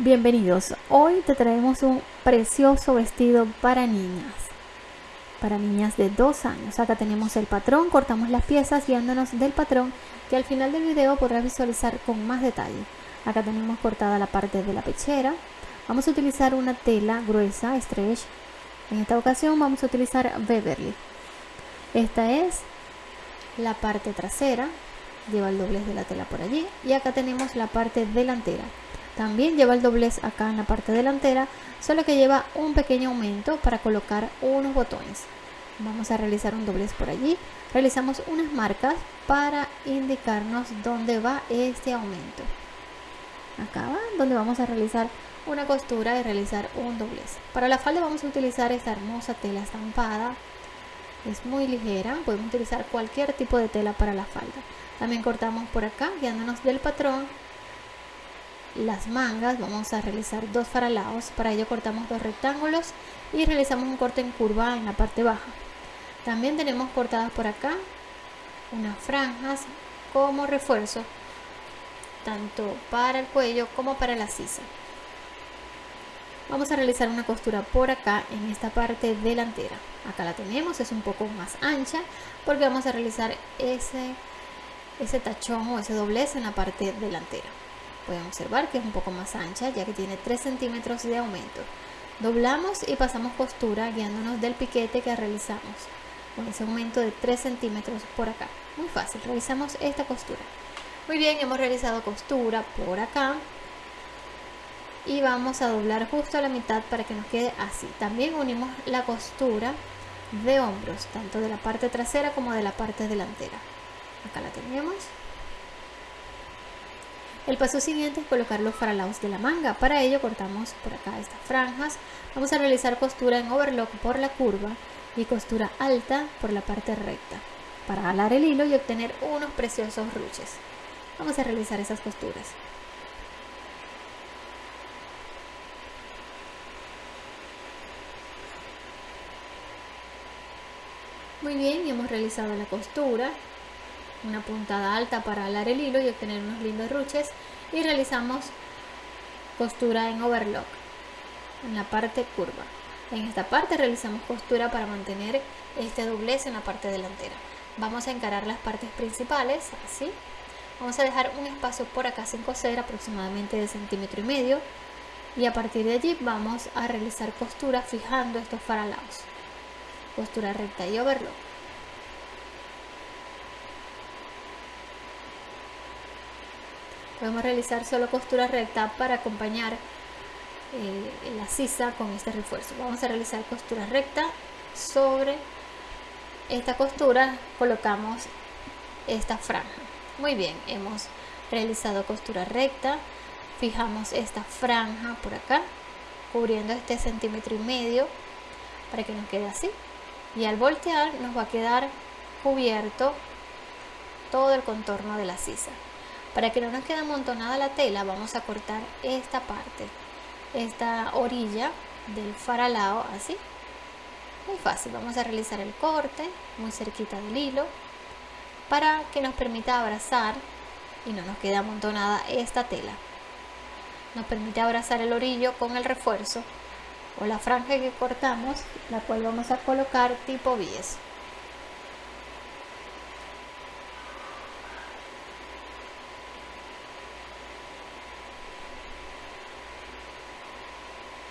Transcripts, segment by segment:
Bienvenidos, hoy te traemos un precioso vestido para niñas, para niñas de dos años. Acá tenemos el patrón, cortamos las piezas guiándonos del patrón que al final del video podrás visualizar con más detalle. Acá tenemos cortada la parte de la pechera. Vamos a utilizar una tela gruesa, stretch. En esta ocasión vamos a utilizar Beverly. Esta es la parte trasera, lleva el doblez de la tela por allí y acá tenemos la parte delantera también lleva el doblez acá en la parte delantera, solo que lleva un pequeño aumento para colocar unos botones. Vamos a realizar un doblez por allí. Realizamos unas marcas para indicarnos dónde va este aumento. Acá va donde vamos a realizar una costura y realizar un doblez. Para la falda vamos a utilizar esta hermosa tela estampada. Es muy ligera, podemos utilizar cualquier tipo de tela para la falda. También cortamos por acá, guiándonos del patrón las mangas vamos a realizar dos faralaos para ello cortamos dos rectángulos y realizamos un corte en curva en la parte baja. También tenemos cortadas por acá unas franjas como refuerzo tanto para el cuello como para la sisa. Vamos a realizar una costura por acá en esta parte delantera. Acá la tenemos es un poco más ancha porque vamos a realizar ese ese tachón o ese doblez en la parte delantera pueden observar que es un poco más ancha ya que tiene 3 centímetros de aumento. Doblamos y pasamos costura guiándonos del piquete que realizamos con ese aumento de 3 centímetros por acá. Muy fácil, realizamos esta costura. Muy bien, hemos realizado costura por acá. Y vamos a doblar justo a la mitad para que nos quede así. También unimos la costura de hombros tanto de la parte trasera como de la parte delantera. Acá la tenemos el paso siguiente es colocar los faralaos de la manga. Para ello cortamos por acá estas franjas. Vamos a realizar costura en overlock por la curva y costura alta por la parte recta para alar el hilo y obtener unos preciosos ruches. Vamos a realizar esas costuras. Muy bien, hemos realizado la costura una puntada alta para alar el hilo y obtener unos lindos ruches y realizamos costura en overlock en la parte curva. En esta parte realizamos costura para mantener este doblez en la parte delantera. Vamos a encarar las partes principales así. Vamos a dejar un espacio por acá sin coser aproximadamente de centímetro y medio y a partir de allí vamos a realizar costura fijando estos faralaos. Costura recta y overlock podemos realizar solo costura recta para acompañar eh, la sisa con este refuerzo. Vamos a realizar costura recta sobre esta costura. Colocamos esta franja. Muy bien hemos realizado costura recta. Fijamos esta franja por acá cubriendo este centímetro y medio para que nos quede así. Y al voltear nos va a quedar cubierto todo el contorno de la sisa para que no nos quede amontonada la tela vamos a cortar esta parte, esta orilla del faralao así. Muy fácil, vamos a realizar el corte muy cerquita del hilo para que nos permita abrazar y no nos quede amontonada esta tela. Nos permite abrazar el orillo con el refuerzo o la franja que cortamos, la cual vamos a colocar tipo bies.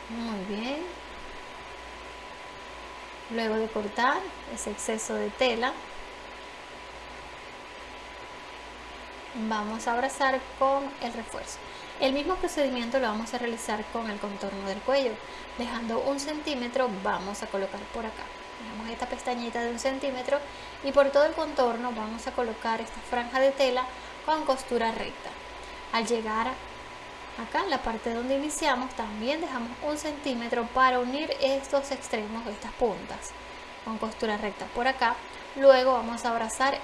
Muy bien. Luego de cortar ese exceso de tela, vamos a abrazar con el refuerzo. El mismo procedimiento lo vamos a realizar con el contorno del cuello. Dejando un centímetro vamos a colocar por acá. Dejamos esta pestañita de un centímetro y por todo el contorno vamos a colocar esta franja de tela con costura recta. Al llegar acá en la parte donde iniciamos también dejamos un centímetro para unir estos extremos estas puntas. Con costura recta por acá luego vamos a abrazar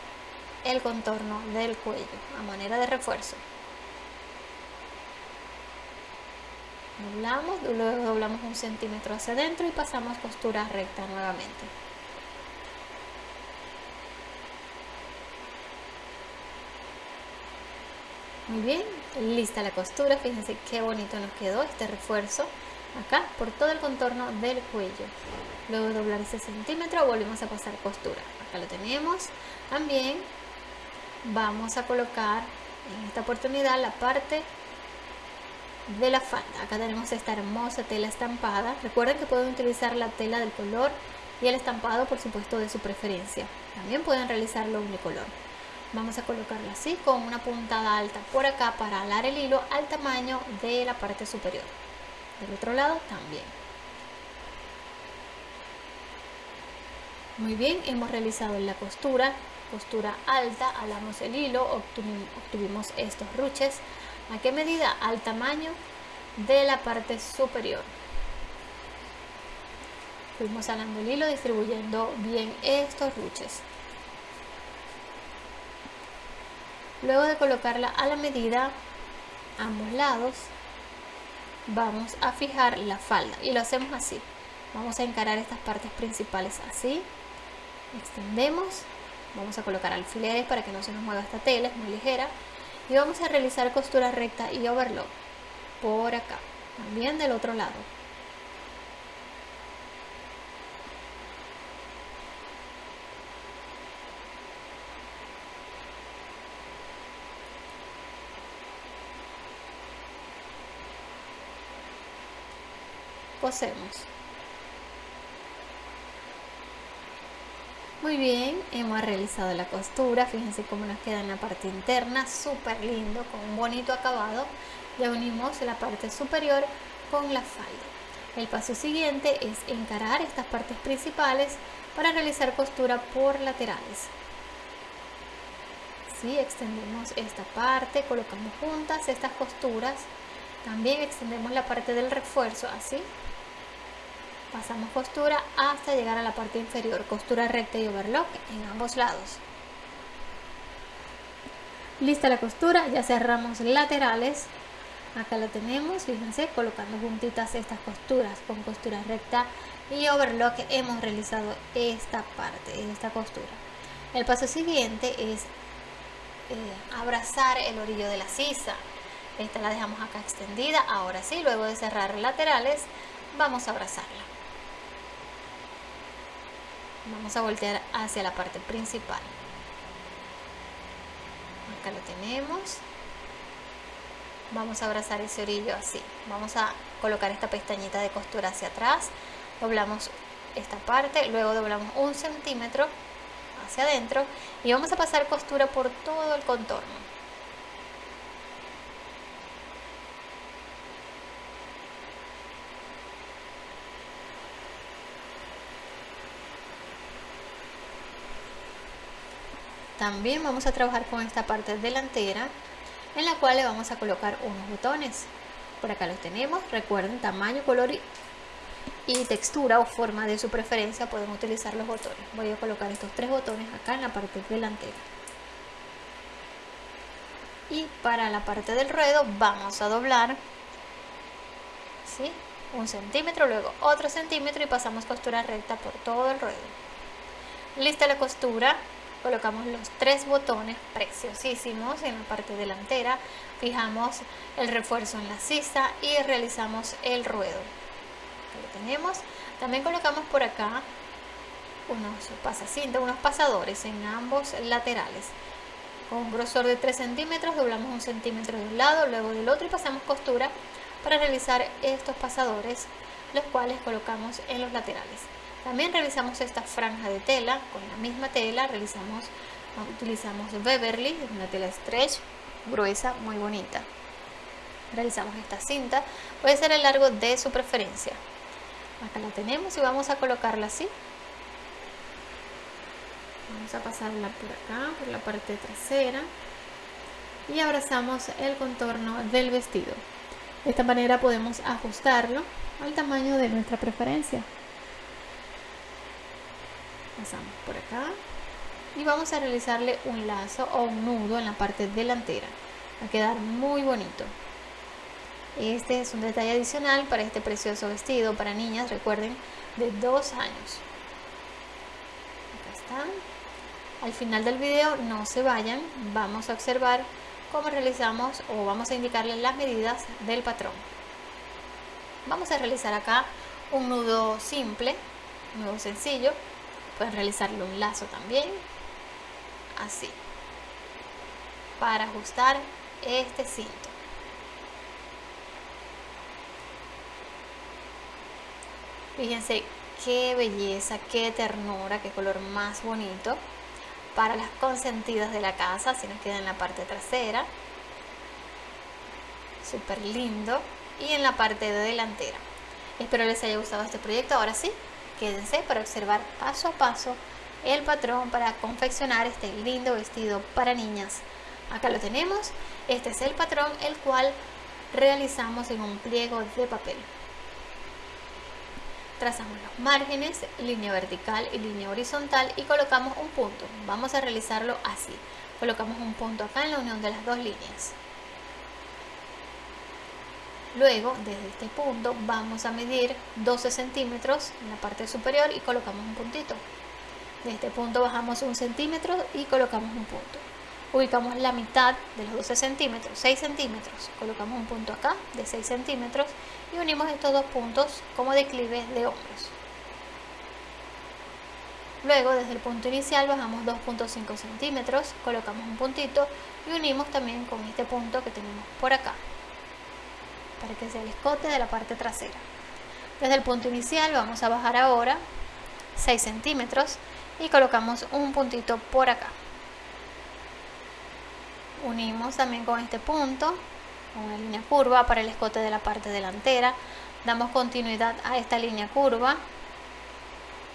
el contorno del cuello a manera de refuerzo. Doblamos luego doblamos un centímetro hacia adentro y pasamos costura recta nuevamente muy bien lista la costura fíjense qué bonito nos quedó este refuerzo acá por todo el contorno del cuello. Luego de doblar ese centímetro volvemos a pasar costura. Acá lo tenemos. También vamos a colocar en esta oportunidad la parte de la falda. Acá tenemos esta hermosa tela estampada. Recuerden que pueden utilizar la tela del color y el estampado por supuesto de su preferencia. También pueden realizarlo unicolor vamos a colocarlo así con una puntada alta por acá para alar el hilo al tamaño de la parte superior. Del otro lado también. Muy bien hemos realizado la costura. Costura alta alamos el hilo obtuvimos, estos ruches. A qué medida al tamaño de la parte superior. Fuimos alando el hilo distribuyendo bien estos ruches Luego de colocarla a la medida, ambos lados, vamos a fijar la falda y lo hacemos así. Vamos a encarar estas partes principales así, extendemos, vamos a colocar alfileres para que no se nos mueva esta tela, es muy ligera, y vamos a realizar costura recta y overlock por acá, también del otro lado. Cosemos muy bien hemos realizado la costura fíjense cómo nos queda en la parte interna súper lindo con un bonito acabado. Ya unimos la parte superior con la falda. El paso siguiente es encarar estas partes principales para realizar costura por laterales. Si extendemos esta parte colocamos juntas estas costuras. También extendemos la parte del refuerzo así pasamos costura hasta llegar a la parte inferior costura recta y overlock en ambos lados. Lista la costura ya cerramos laterales. Acá lo tenemos fíjense colocando juntitas estas costuras con costura recta y overlock hemos realizado esta parte esta costura. El paso siguiente es eh, abrazar el orillo de la sisa. Esta la dejamos acá extendida ahora sí luego de cerrar laterales vamos a abrazarla vamos a voltear hacia la parte principal. Acá lo tenemos. Vamos a abrazar ese orillo así. Vamos a colocar esta pestañita de costura hacia atrás. Doblamos esta parte luego doblamos un centímetro hacia adentro y vamos a pasar costura por todo el contorno También vamos a trabajar con esta parte delantera en la cual le vamos a colocar unos botones. Por acá los tenemos, recuerden tamaño, color y, textura o forma de su preferencia pueden utilizar los botones. Voy a colocar estos tres botones acá en la parte delantera. Y para la parte del ruedo vamos a doblar ¿sí? un centímetro, luego otro centímetro y pasamos costura recta por todo el ruedo. Lista la costura, colocamos los tres botones preciosísimos en la parte delantera, fijamos el refuerzo en la sisa y realizamos el ruedo. lo tenemos. También colocamos por acá unos pasacintas, unos pasadores en ambos laterales. Con un grosor de 3 centímetros doblamos un centímetro de un lado, luego del otro y pasamos costura para realizar estos pasadores, los cuales colocamos en los laterales. También realizamos esta franja de tela, con la misma tela realizamos, utilizamos Beverly, una tela stretch gruesa, muy bonita. Realizamos esta cinta, puede ser el largo de su preferencia. Acá la tenemos y vamos a colocarla así. Vamos a pasarla por acá, por la parte trasera. Y abrazamos el contorno del vestido. De esta manera podemos ajustarlo al tamaño de nuestra preferencia por acá. Y vamos a realizarle un lazo o un nudo en la parte delantera. Va a quedar muy bonito. Este es un detalle adicional para este precioso vestido para niñas recuerden de dos años. Acá están al final del video no se vayan. Vamos a observar cómo realizamos o vamos a indicarles las medidas del patrón. Vamos a realizar acá un nudo simple, nudo sencillo. Pueden realizarle un lazo también, así, para ajustar este cinto. Fíjense qué belleza, qué ternura, qué color más bonito para las consentidas de la casa, si nos queda en la parte trasera. Súper lindo. Y en la parte de delantera. Espero les haya gustado este proyecto. Ahora sí, quédense para observar paso a paso el patrón para confeccionar este lindo vestido para niñas. Acá lo tenemos. Este es el patrón el cual realizamos en un pliego de papel trazamos los márgenes, línea vertical y línea horizontal y colocamos un punto. Vamos a realizarlo así. Colocamos un punto acá en la unión de las dos líneas. Luego, desde este punto, vamos a medir 12 centímetros en la parte superior y colocamos un puntito. De este punto bajamos un centímetro y colocamos un punto ubicamos la mitad de los 12 centímetros, 6 centímetros, colocamos un punto acá de 6 centímetros y unimos estos dos puntos como declive de hombros. Luego desde el punto inicial bajamos 2.5 centímetros, colocamos un puntito y unimos también con este punto que tenemos por acá, para que sea el escote de la parte trasera. Desde el punto inicial vamos a bajar ahora 6 centímetros y colocamos un puntito por acá. Unimos también con este punto una línea curva para el escote de la parte delantera. Damos continuidad a esta línea curva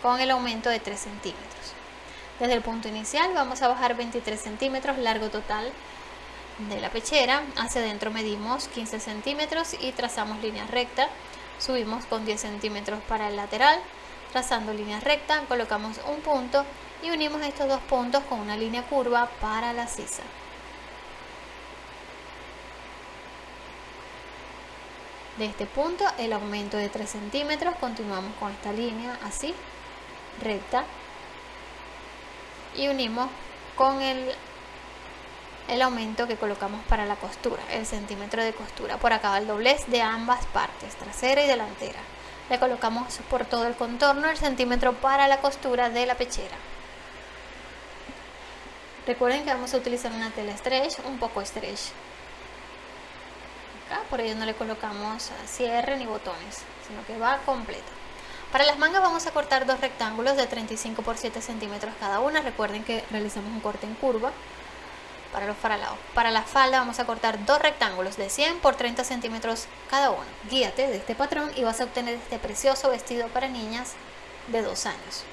con el aumento de 3 centímetros. Desde el punto inicial vamos a bajar 23 centímetros largo total de la pechera. Hacia adentro medimos 15 centímetros y trazamos línea recta. Subimos con 10 centímetros para el lateral. Trazando línea recta colocamos un punto y unimos estos dos puntos con una línea curva para la sisa. De este punto el aumento de 3 centímetros continuamos con esta línea así recta y unimos con el el aumento que colocamos para la costura el centímetro de costura por acá el doblez de ambas partes trasera y delantera le colocamos por todo el contorno el centímetro para la costura de la pechera recuerden que vamos a utilizar una tela stretch un poco stretch por ello no le colocamos cierre ni botones, sino que va completa. Para las mangas vamos a cortar dos rectángulos de 35 por 7 centímetros cada una. Recuerden que realizamos un corte en curva para los faralados. Para la falda vamos a cortar dos rectángulos de 100 por 30 centímetros cada uno. Guíate de este patrón y vas a obtener este precioso vestido para niñas de 2 años.